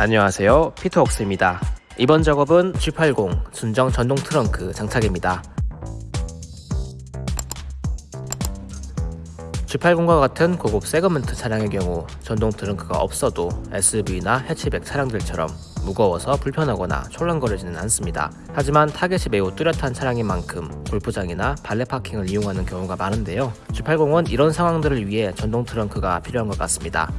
안녕하세요 피터웍스입니다 이번 작업은 G80 순정 전동 트렁크 장착입니다 G80과 같은 고급 세그먼트 차량의 경우 전동 트렁크가 없어도 SUV나 해치백 차량들처럼 무거워서 불편하거나 촐랑거리지는 않습니다. 하지만 타겟이 매우 뚜렷한 차량인 만큼 골프장이나 발레 파킹을 이용하는 경우가 많은데요. G80은 이런 상황들을 위해 전동 트렁크가 필요한 것 같습니다.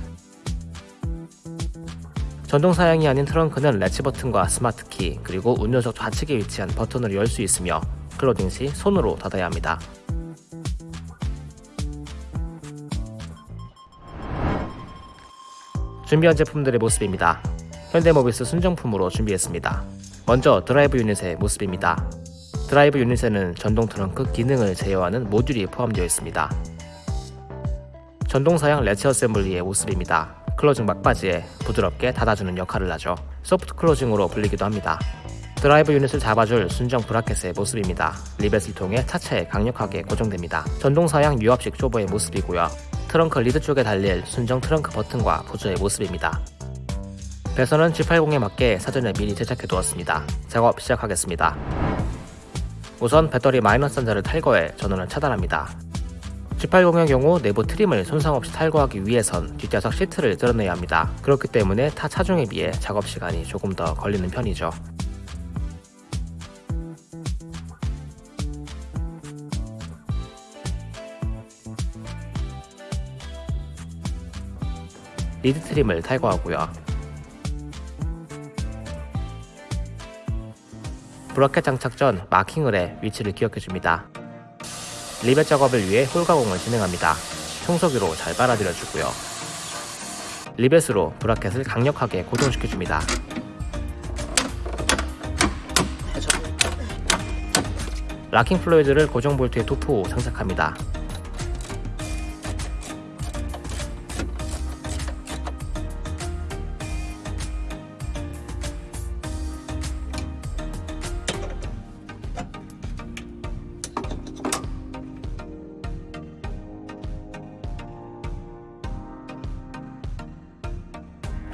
전동 사양이 아닌 트렁크는 래치 버튼과 스마트키 그리고 운전석 좌측에 위치한 버튼으로 열 수 있으며 클로징 시 손으로 닫아야 합니다. 준비한 제품들의 모습입니다. 현대모비스 순정품으로 준비했습니다. 먼저 드라이브 유닛의 모습입니다. 드라이브 유닛에는 전동 트렁크 기능을 제어하는 모듈이 포함되어 있습니다. 전동 사양 래치 어셈블리의 모습입니다. 클로징 막바지에 부드럽게 닫아주는 역할을 하죠. 소프트 클로징으로 불리기도 합니다. 드라이브 유닛을 잡아줄 순정 브라켓의 모습입니다. 리벳을 통해 차체에 강력하게 고정됩니다. 전동 사양 유압식 쇼버의 모습이고요. 트렁크 리드 쪽에 달릴 순정 트렁크 버튼과 부저의 모습입니다. 배선은 G80에 맞게 사전에 미리 제작해 두었습니다. 작업 시작하겠습니다. 우선 배터리 마이너스 단자를 탈거해 전원을 차단합니다. G80의 경우 내부 트림을 손상 없이 탈거하기 위해선 뒷좌석 시트를 뜯어내야 합니다. 그렇기 때문에 타 차종에 비해 작업 시간이 조금 더 걸리는 편이죠. 리드 트림을 탈거하고요. 브라켓 장착 전 마킹을 해 위치를 기억해줍니다. 리벳 작업을 위해 홀 가공을 진행합니다. 청소기로 잘 빨아들여주고요. 리벳으로 브라켓을 강력하게 고정시켜줍니다. locking fluid를 고정 볼트에 도포 후 장착합니다.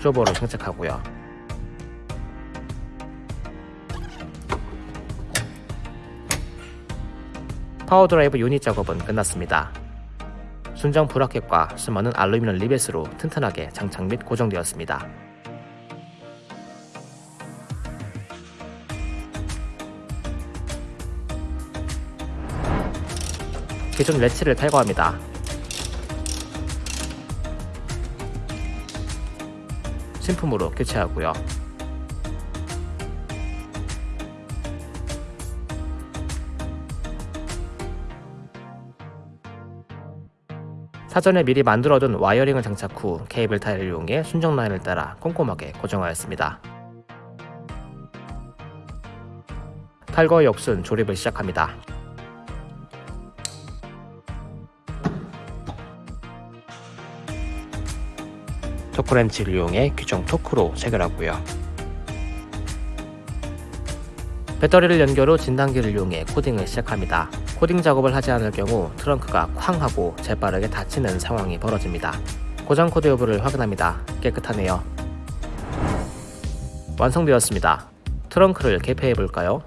쇼버로 장착하고요. 파워드라이브 유닛 작업은 끝났습니다. 순정 브라켓과 수많은 알루미늄 리벳으로 튼튼하게 장착 및 고정되었습니다. 기존 래치를 탈거합니다. 신품으로 교체하고요. 사전에 미리 만들어둔 와이어링을 장착 후 케이블 타이를 이용해 순정 라인을 따라 꼼꼼하게 고정하였습니다. 탈거 역순 조립을 시작합니다. 토크렌치를 이용해 규정 토크로 체결하고요. 배터리를 연결 후 진단기를 이용해 코딩을 시작합니다. 코딩 작업을 하지 않을 경우 트렁크가 쾅 하고 재빠르게 닫히는 상황이 벌어집니다. 고장 코드 여부를 확인합니다. 깨끗하네요. 완성되었습니다. 트렁크를 개폐해 볼까요?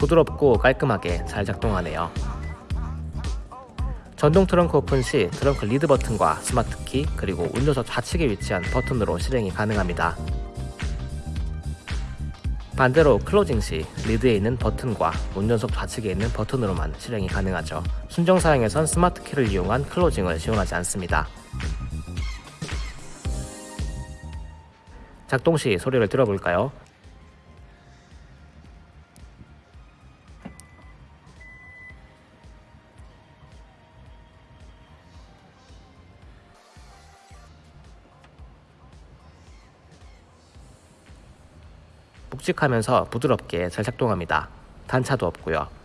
부드럽고 깔끔하게 잘 작동하네요. 전동 트렁크 오픈 시 트렁크 리드 버튼과 스마트키 그리고 운전석 좌측에 위치한 버튼으로 실행이 가능합니다. 반대로 클로징 시 리드에 있는 버튼과 운전석 좌측에 있는 버튼으로만 실행이 가능하죠. 순정 사양에선 스마트키를 이용한 클로징을 지원하지 않습니다. 작동 시 소리를 들어볼까요? 묵직하면서 부드럽게 잘 작동합니다. 단차도 없고요.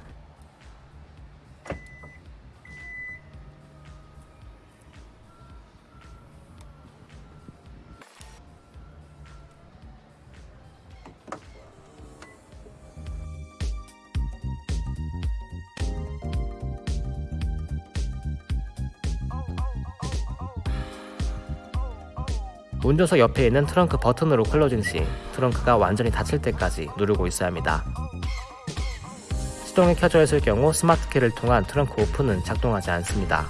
운전석 옆에 있는 트렁크 버튼으로 클로징 시 트렁크가 완전히 닫힐 때까지 누르고 있어야 합니다. 시동이 켜져 있을 경우 스마트 키를 통한 트렁크 오픈은 작동하지 않습니다.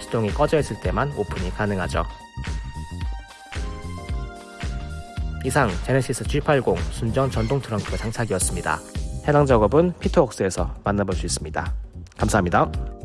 시동이 꺼져 있을 때만 오픈이 가능하죠. 이상 제네시스 G80 순정 전동 트렁크 장착이었습니다. 해당 작업은 피터웍스에서 만나볼 수 있습니다. 감사합니다.